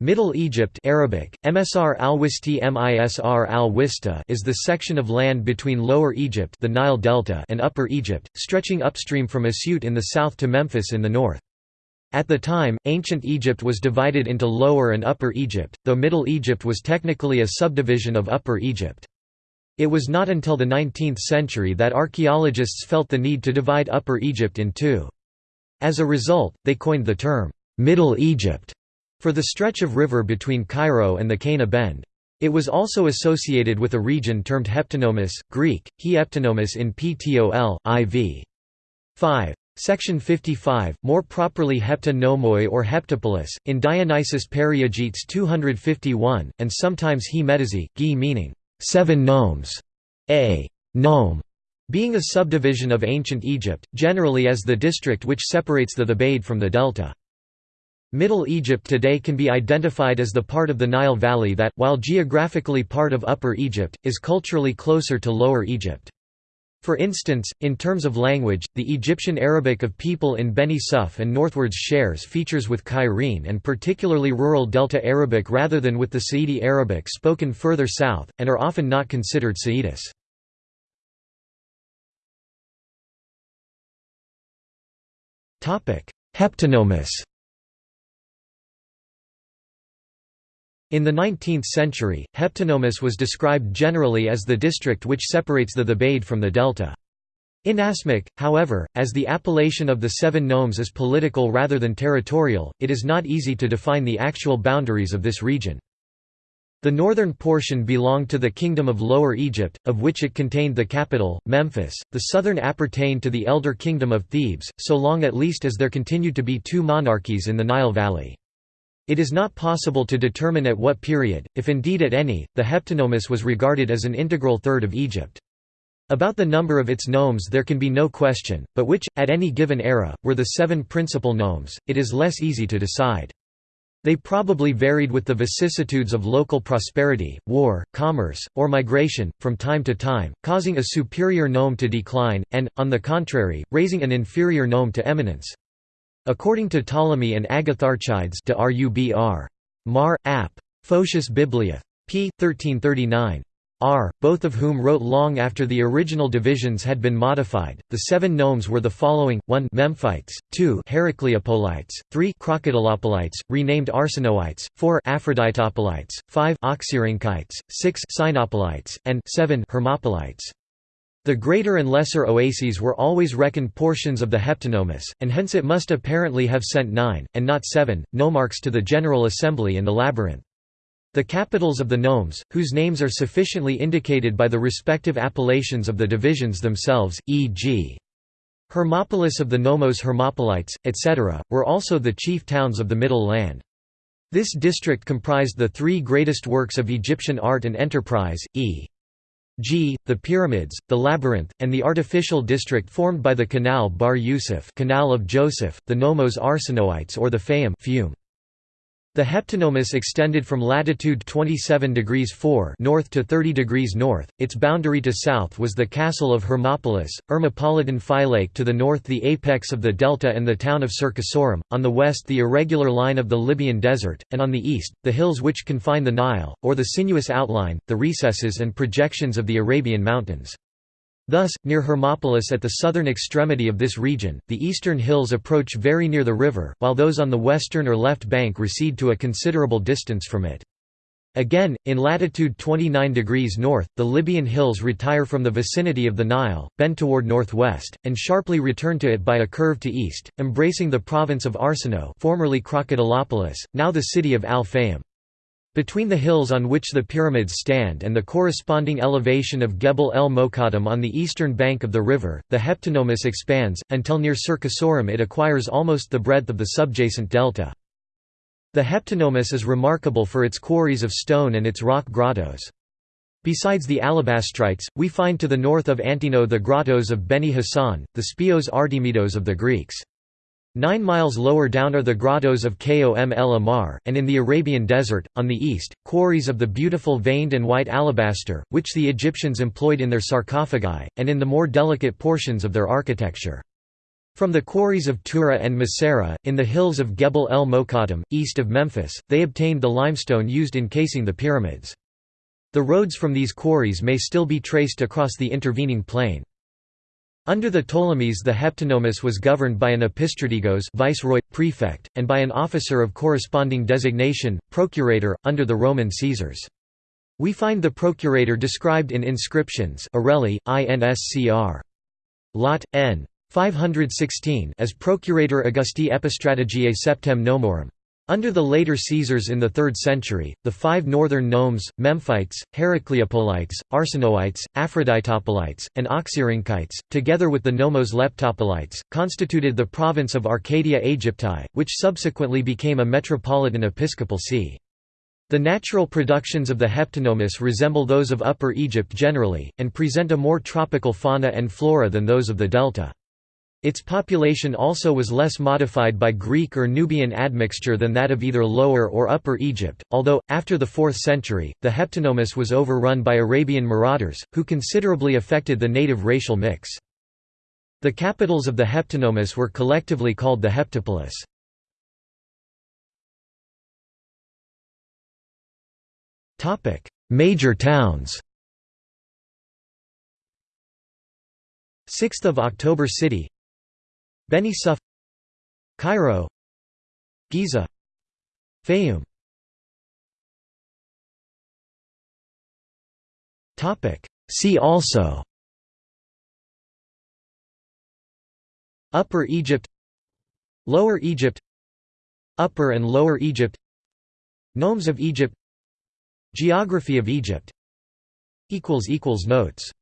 Middle Egypt Arabic, Msr al-Wisti Misr al is the section of land between Lower Egypt the Nile Delta and Upper Egypt, stretching upstream from Asyut in the south to Memphis in the north. At the time, ancient Egypt was divided into Lower and Upper Egypt, though Middle Egypt was technically a subdivision of Upper Egypt. It was not until the 19th century that archaeologists felt the need to divide Upper Egypt in two. As a result, they coined the term, Middle Egypt for the stretch of river between Cairo and the Qena Bend. It was also associated with a region termed Heptanomus, Greek, he heptanomus in Ptol, IV. 5. Section 55, more properly Heptanomoi or Heptapolis, in Dionysius Periegetes 251, and sometimes he metazi, gi meaning, seven nomes, a nome, being a subdivision of ancient Egypt, generally as the district which separates the Thebaid from the delta. Middle Egypt today can be identified as the part of the Nile Valley that, while geographically part of Upper Egypt, is culturally closer to Lower Egypt. For instance, in terms of language, the Egyptian Arabic of people in Beni Suef and northwards shares features with Cairene and particularly rural Delta Arabic rather than with the Saidi Arabic spoken further south, and are often not considered Saidis. Heptanomus In the 19th century, Heptanomus was described generally as the district which separates the Thebaid from the delta. In Asmack, however, as the appellation of the seven nomes is political rather than territorial, it is not easy to define the actual boundaries of this region. The northern portion belonged to the Kingdom of Lower Egypt, of which it contained the capital, Memphis, the southern appertained to the elder Kingdom of Thebes, so long at least as there continued to be two monarchies in the Nile Valley. It is not possible to determine at what period, if indeed at any, the heptanomus was regarded as an integral third of Egypt. About the number of its nomes there can be no question, but which, at any given era, were the seven principal nomes, it is less easy to decide. They probably varied with the vicissitudes of local prosperity, war, commerce, or migration, from time to time, causing a superior nome to decline, and, on the contrary, raising an inferior nome to eminence. According to Ptolemy and Agatharchides de Rubr. Mar. Ap. Photius Bibliae. p. 1339. R, both of whom wrote long after the original divisions had been modified. The seven nomes were the following: 1 Memphites, 2 Heracleopolites, 3 Crocodilopolites, renamed Arsinoites, 4 Aphroditopolites, 5 Oxyrhynchites, 6 Cynopolites, and 7 Hermopolites. The greater and lesser oases were always reckoned portions of the heptanomus, and hence it must apparently have sent nine, and not seven, nomarchs to the General Assembly in the labyrinth. The capitals of the nomes, whose names are sufficiently indicated by the respective appellations of the divisions themselves, e.g. Hermopolis of the Nomos Hermopolites, etc., were also the chief towns of the Middle Land. This district comprised the three greatest works of Egyptian art and enterprise, e. G, the pyramids, the labyrinth, and the artificial district formed by the Canal Bahr Yusuf Canal of Joseph, the Nomos Arsinoites or the Fayum. The heptanomus extended from latitude 27 degrees 4 north to 30 degrees north. Its boundary to south was the castle of Hermopolis, Ermopolitan Phylake to the north the apex of the delta and the town of Cercasorum, on the west the irregular line of the Libyan desert, and on the east, the hills which confine the Nile, or the sinuous outline, the recesses and projections of the Arabian mountains. Thus, near Hermopolis at the southern extremity of this region, the eastern hills approach very near the river, while those on the western or left bank recede to a considerable distance from it. Again, in latitude 29 degrees north, the Libyan hills retire from the vicinity of the Nile, bend toward northwest, and sharply return to it by a curve to east, embracing the province of Arsinoe formerly Crocodilopolis, now the city of Al-Fayum. Between the hills on which the pyramids stand and the corresponding elevation of Gebel el Mokattam on the eastern bank of the river, the heptanomus expands, until near Cercasorum it acquires almost the breadth of the subjacent delta. The heptanomus is remarkable for its quarries of stone and its rock grottos. Besides the alabastrites, we find to the north of Antino the grottos of Beni Hassan, the Speos Artemidos of the Greeks. Nine miles lower down are the grottos of Kom el Amar, and in the Arabian desert, on the east, quarries of the beautiful veined and white alabaster, which the Egyptians employed in their sarcophagi, and in the more delicate portions of their architecture. From the quarries of Tura and Masera, in the hills of Gebel el Mokattam, east of Memphis, they obtained the limestone used in casing the pyramids. The roads from these quarries may still be traced across the intervening plain. Under the Ptolemies the heptanomus was governed by an epistrategos viceroy, prefect, and by an officer of corresponding designation, procurator, under the Roman Caesars. We find the procurator described in inscriptions Orelli, INSCR. Lot, N. 516 as Procurator Augusti Epistrategiae Septem Nomorum. Under the later Caesars in the 3rd century, the five northern Nomes, Memphites, Heracleopolites, Arsinoites, Aphroditopolites, and Oxyrhynchites, together with the Nomos Leptopolites, constituted the province of Arcadia Aegypti, which subsequently became a metropolitan episcopal see. The natural productions of the Heptanomus resemble those of Upper Egypt generally, and present a more tropical fauna and flora than those of the delta. Its population also was less modified by Greek or Nubian admixture than that of either Lower or Upper Egypt, although, after the 4th century, the Heptanomus was overrun by Arabian marauders, who considerably affected the native racial mix. The capitals of the Heptanomus were collectively called the Heptapolis. Major towns 6th of October City Beni Suef Cairo Giza Fayoum See also. Upper Egypt. Lower Egypt. Upper and Lower Egypt. Nomes of Egypt. Geography of Egypt. Notes